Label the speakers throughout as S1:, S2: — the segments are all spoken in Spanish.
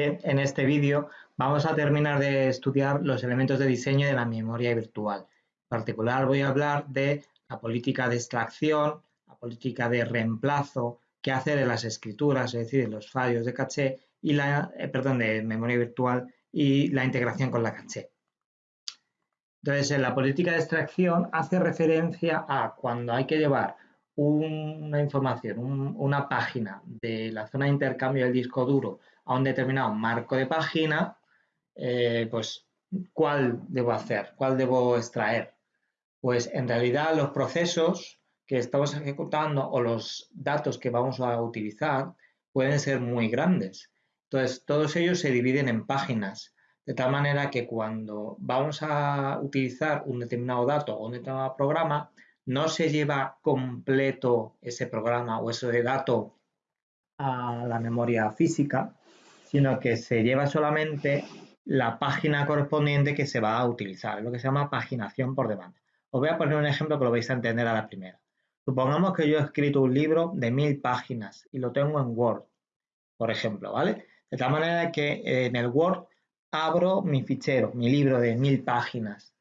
S1: En este vídeo vamos a terminar de estudiar los elementos de diseño de la memoria virtual. En particular voy a hablar de la política de extracción, la política de reemplazo, qué hacer en las escrituras, es decir, los fallos de caché y la, eh, perdón, de memoria virtual y la integración con la caché. Entonces, en la política de extracción hace referencia a cuando hay que llevar una información, una página de la zona de intercambio del disco duro a un determinado marco de página, eh, pues, ¿cuál debo hacer? ¿Cuál debo extraer? Pues en realidad los procesos que estamos ejecutando o los datos que vamos a utilizar pueden ser muy grandes. Entonces, todos ellos se dividen en páginas, de tal manera que cuando vamos a utilizar un determinado dato o un determinado programa, no se lleva completo ese programa o ese dato a la memoria física, sino que se lleva solamente la página correspondiente que se va a utilizar, lo que se llama paginación por demanda. Os voy a poner un ejemplo que lo vais a entender a la primera. Supongamos que yo he escrito un libro de mil páginas y lo tengo en Word, por ejemplo, ¿vale? De tal manera que en el Word abro mi fichero, mi libro de mil páginas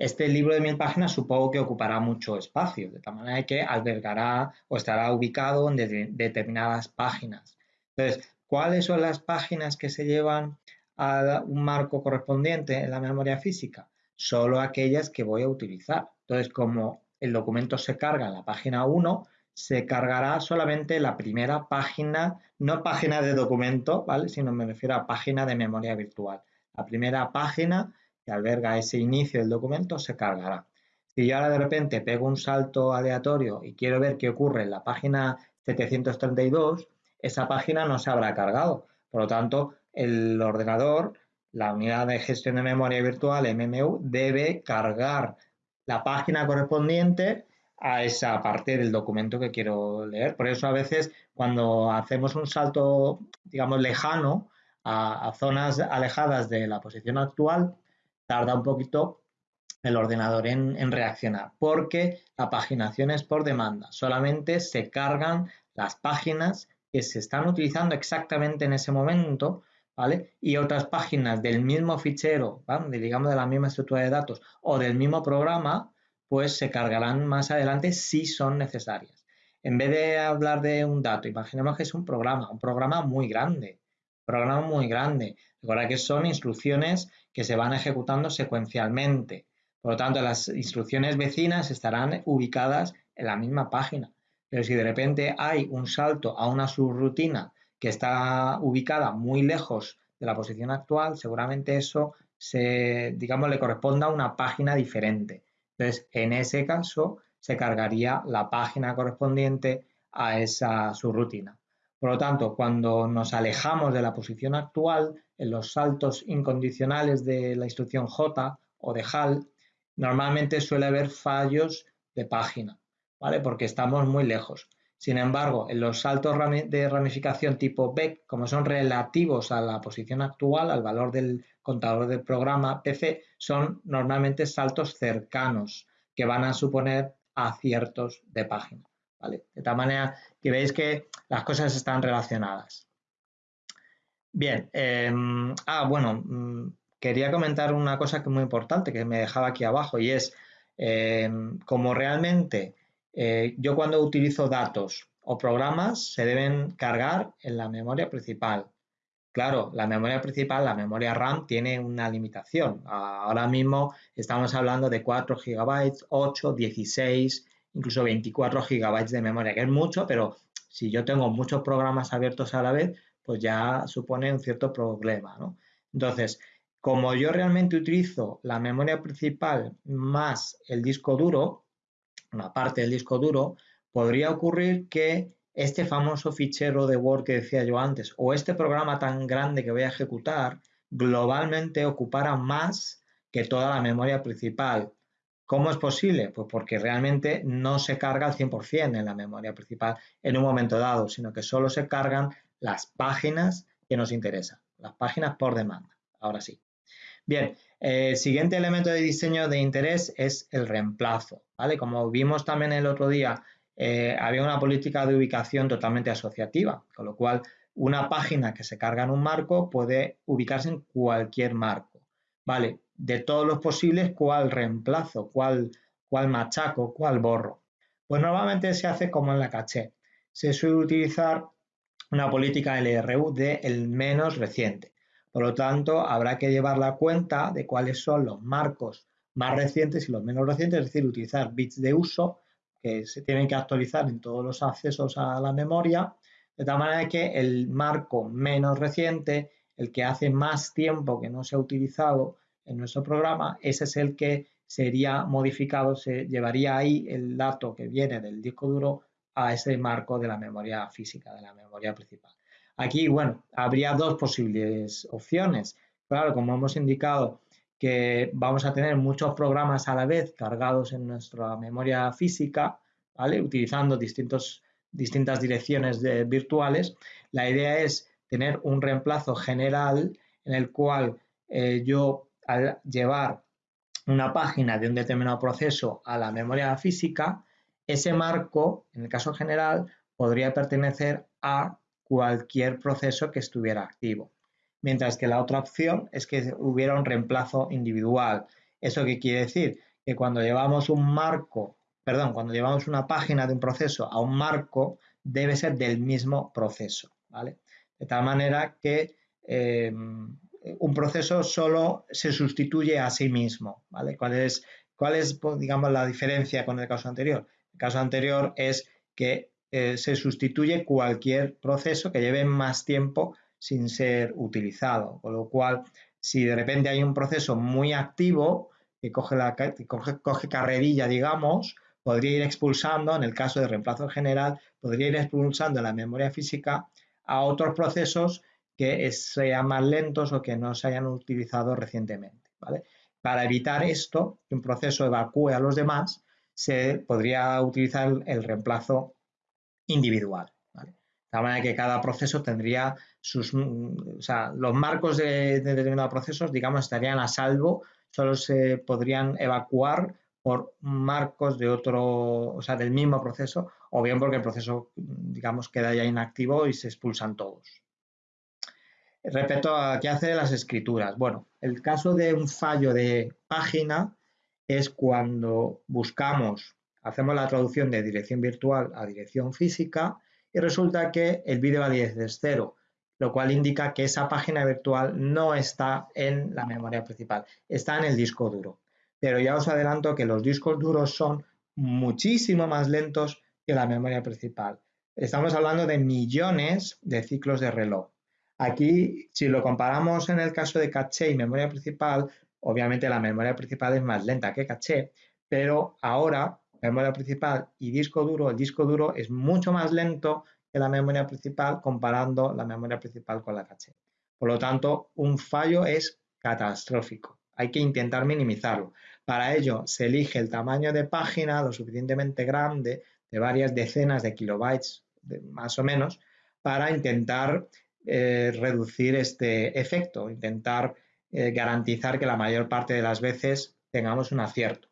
S1: este libro de mil páginas supongo que ocupará mucho espacio, de tal manera que albergará o estará ubicado en determinadas páginas. Entonces, ¿cuáles son las páginas que se llevan a un marco correspondiente en la memoria física? Solo aquellas que voy a utilizar. Entonces, como el documento se carga en la página 1, se cargará solamente la primera página, no página de documento, ¿vale? Sino me refiero a página de memoria virtual. La primera página que alberga ese inicio del documento se cargará. Si yo ahora de repente pego un salto aleatorio y quiero ver qué ocurre en la página 732, esa página no se habrá cargado. Por lo tanto, el ordenador, la unidad de gestión de memoria virtual, MMU, debe cargar la página correspondiente a esa parte del documento que quiero leer. Por eso a veces cuando hacemos un salto, digamos, lejano a, zonas alejadas de la posición actual, tarda un poquito el ordenador en, reaccionar, porque la paginación es por demanda. Solamente se cargan las páginas que se están utilizando exactamente en ese momento, ¿vale? Y otras páginas del mismo fichero, digamos de la misma estructura de datos o del mismo programa, pues se cargarán más adelante si son necesarias. En vez de hablar de un dato, imaginemos que es un programa, un programa muy grande, programa muy grande. Recuerda que son instrucciones que se van ejecutando secuencialmente. Por lo tanto, las instrucciones vecinas estarán ubicadas en la misma página. Pero si de repente hay un salto a una subrutina que está ubicada muy lejos de la posición actual, seguramente eso se, digamos, le corresponda a una página diferente. Entonces, en ese caso, se cargaría la página correspondiente a esa subrutina. Por lo tanto, cuando nos alejamos de la posición actual, en los saltos incondicionales de la instrucción J o de HAL, normalmente suele haber fallos de página, ¿vale? Porque estamos muy lejos. Sin embargo, en los saltos de ramificación tipo BEC, como son relativos a la posición actual, al valor del contador del programa PC, son normalmente saltos cercanos que van a suponer aciertos de página. De tal manera que veis que las cosas están relacionadas. Bien, em, ah, bueno, mm, quería comentar una cosa que es muy importante que me dejaba aquí abajo y es em, como realmente eh, yo cuando utilizo datos o programas se deben cargar en la memoria principal. Claro, la memoria principal, la memoria RAM, tiene una limitación. Ahora mismo estamos hablando de 4 GB, 8, 16, incluso 24 gigabytes de memoria, que es mucho, pero si yo tengo muchos programas abiertos a la vez, pues ya supone un cierto problema. Entonces, como yo realmente utilizo la memoria principal más el disco duro, una parte del disco duro, podría ocurrir que este famoso fichero de Word que decía yo antes, o este programa tan grande que voy a ejecutar, globalmente ocupara más que toda la memoria principal. ¿Cómo es posible? Pues porque realmente no se carga al 100% en la memoria principal en un momento dado, sino que solo se cargan las páginas que nos interesan, las páginas por demanda. Ahora sí. Bien, el siguiente elemento de diseño de interés es el reemplazo. ¿vale? Como vimos también el otro día, eh, había una política de ubicación totalmente asociativa, con lo cual una página que se carga en un marco puede ubicarse en cualquier marco. Vale, de todos los posibles, ¿cuál reemplazo? ¿Cuál, cuál machaco? ¿Cuál borro? Pues normalmente se hace como en la caché. Se suele utilizar una política LRU de el menos reciente. Por lo tanto, habrá que llevar la cuenta de cuáles son los marcos más recientes y los menos recientes, es decir, utilizar bits de uso que se tienen que actualizar en todos los accesos a la memoria, de tal manera que el marco menos reciente, el que hace más tiempo que no se ha utilizado en nuestro programa, ese es el que sería modificado, se llevaría ahí el dato que viene del disco duro a ese marco de la memoria física, de la memoria principal. Aquí, bueno, habría dos posibles opciones. Claro, como hemos indicado, que vamos a tener muchos programas a la vez cargados en nuestra memoria física, ¿vale? Utilizando distintos, distintas direcciones virtuales. La idea es tener un reemplazo general en el cual eh, yo, al llevar una página de un determinado proceso a la memoria física, ese marco, en el caso general, podría pertenecer a cualquier proceso que estuviera activo mientras que la otra opción es que hubiera un reemplazo individual. ¿Eso qué quiere decir? Que cuando llevamos un marco, perdón, cuando llevamos una página de un proceso a un marco, debe ser del mismo proceso, ¿vale? De tal manera que eh, un proceso solo se sustituye a sí mismo, ¿vale? ¿Cuál es, cuál es, digamos, la diferencia con el caso anterior? El caso anterior es que eh, se sustituye cualquier proceso que lleve más tiempo sin ser utilizado. Con lo cual, si de repente hay un proceso muy activo que coge, la, coge, carrerilla, digamos, podría ir expulsando, en el caso de reemplazo general, podría ir expulsando la memoria física a otros procesos que sean más lentos o que no se hayan utilizado recientemente. Para evitar esto, que un proceso evacúe a los demás, se podría utilizar el reemplazo individual. De tal manera que cada proceso tendría sus, mm, o sea, los marcos de, determinados procesos, digamos, estarían a salvo, solo se podrían evacuar por marcos de otro, o sea, del mismo proceso, o bien porque el proceso, digamos, queda ya inactivo y se expulsan todos. Respecto a qué hace las escrituras. Bueno, el caso de un fallo de página es cuando buscamos, hacemos la traducción de dirección virtual a dirección física y resulta que el vídeo va desde cero, lo cual indica que esa página virtual no está en la memoria principal, está en el disco duro. Pero ya os adelanto que los discos duros son muchísimo más lentos que la memoria principal. Estamos hablando de millones de ciclos de reloj. Aquí, si lo comparamos en el caso de caché y memoria principal, obviamente la memoria principal es más lenta que caché, pero ahora memoria principal y disco duro, el disco duro es mucho más lento que la memoria principal comparando la memoria principal con la caché. Por lo tanto, un fallo es catastrófico. Hay que intentar minimizarlo. Para ello, se elige el tamaño de página lo suficientemente grande, de varias decenas de kilobytes más o menos, para intentar eh, reducir este efecto, intentar eh, garantizar que la mayor parte de las veces tengamos un acierto.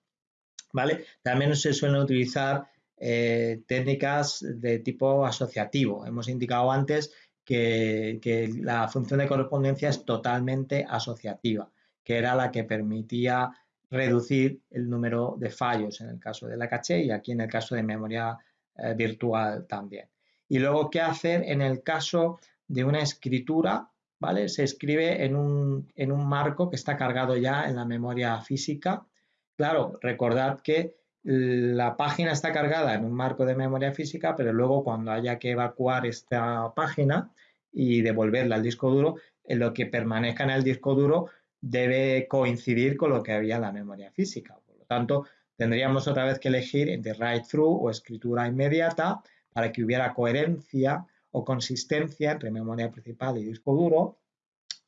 S1: ¿Vale? También se suelen utilizar eh, técnicas de tipo asociativo. Hemos indicado antes que, la función de correspondencia es totalmente asociativa, que era la que permitía reducir el número de fallos en el caso de la caché y aquí en el caso de memoria eh, virtual también. Y luego, ¿qué hacer en el caso de una escritura? ¿vale? Se escribe en un, en un marco que está cargado ya en la memoria física Claro, recordad que la página está cargada en un marco de memoria física, pero luego cuando haya que evacuar esta página y devolverla al disco duro, en lo que permanezca en el disco duro debe coincidir con lo que había en la memoria física. Por lo tanto, tendríamos otra vez que elegir entre write-through o escritura inmediata para que hubiera coherencia o consistencia entre memoria principal y disco duro,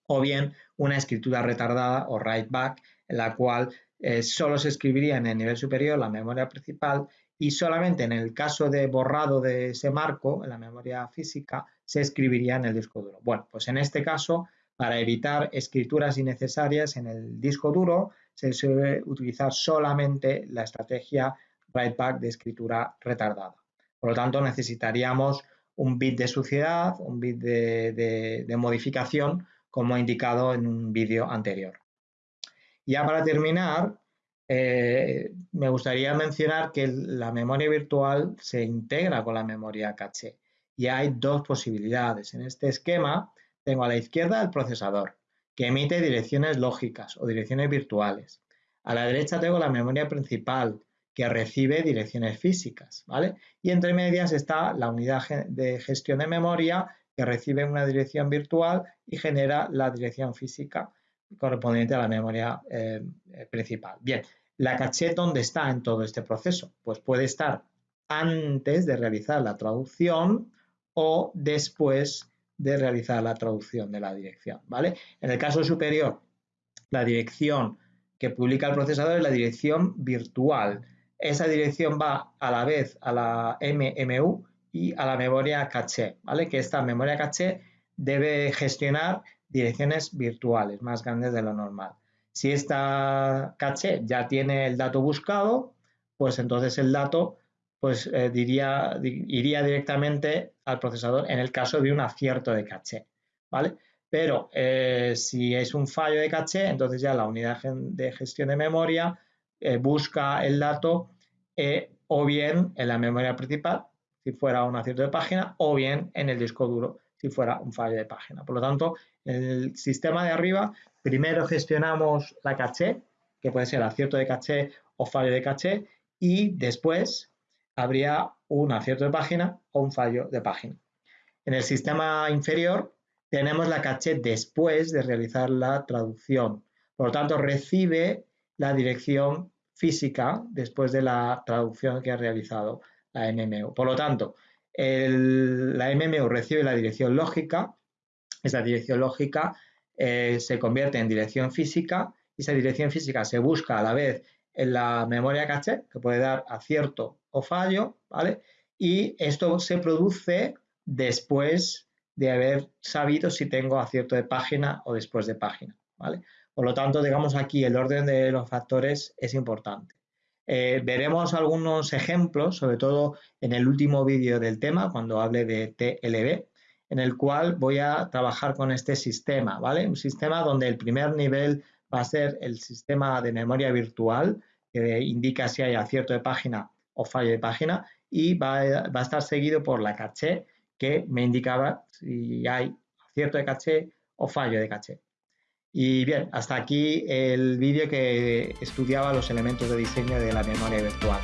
S1: o bien una escritura retardada o write-back en la cual eh, solo se escribiría en el nivel superior la memoria principal y solamente en el caso de borrado de ese marco, en la memoria física, se escribiría en el disco duro. Bueno, pues en este caso, para evitar escrituras innecesarias en el disco duro, se suele utilizar solamente la estrategia write back de escritura retardada. Por lo tanto, necesitaríamos un bit de suciedad, un bit de, modificación, como he indicado en un vídeo anterior. Ya para terminar, eh, me gustaría mencionar que la memoria virtual se integra con la memoria caché y hay dos posibilidades. En este esquema tengo a la izquierda el procesador, que emite direcciones lógicas o direcciones virtuales. A la derecha tengo la memoria principal, que recibe direcciones físicas, ¿vale? Y entre medias está la unidad de gestión de memoria, que recibe una dirección virtual y genera la dirección física correspondiente a la memoria eh, principal. Bien, ¿la caché dónde está en todo este proceso? Pues puede estar antes de realizar la traducción o después de realizar la traducción de la dirección, ¿vale? En el caso superior, la dirección que publica el procesador es la dirección virtual. Esa dirección va a la vez a la MMU y a la memoria caché, ¿vale? Que esta memoria caché debe gestionar direcciones virtuales más grandes de lo normal. Si esta caché ya tiene el dato buscado, pues entonces el dato pues eh, diría, iría directamente al procesador en el caso de un acierto de caché, ¿vale? Pero eh, si es un fallo de caché, entonces ya la unidad de gestión de memoria eh, busca el dato o bien en la memoria principal, si fuera un acierto de página, o bien en el disco duro, si fuera un fallo de página. Por lo tanto, en el sistema de arriba, primero gestionamos la caché, que puede ser acierto de caché o fallo de caché, y después habría un acierto de página o un fallo de página. En el sistema inferior tenemos la caché después de realizar la traducción. Por lo tanto, recibe la dirección física después de la traducción que ha realizado la MMU. Por lo tanto, la MMU recibe la dirección lógica, esa dirección lógica eh, se convierte en dirección física y esa dirección física se busca a la vez en la memoria caché, que puede dar acierto o fallo, ¿vale? Y esto se produce después de haber sabido si tengo acierto de página o después de página, ¿vale? Por lo tanto, digamos aquí el orden de los factores es importante. Eh, veremos algunos ejemplos, sobre todo en el último vídeo del tema, cuando hable de TLB, en el cual voy a trabajar con este sistema, ¿vale? Un sistema donde el primer nivel va a ser el sistema de memoria virtual, que indica si hay acierto de página o fallo de página, y va a, estar seguido por la caché, que me indicaba si hay acierto de caché o fallo de caché. Y bien, hasta aquí el vídeo que estudiaba los elementos de diseño de la memoria virtual.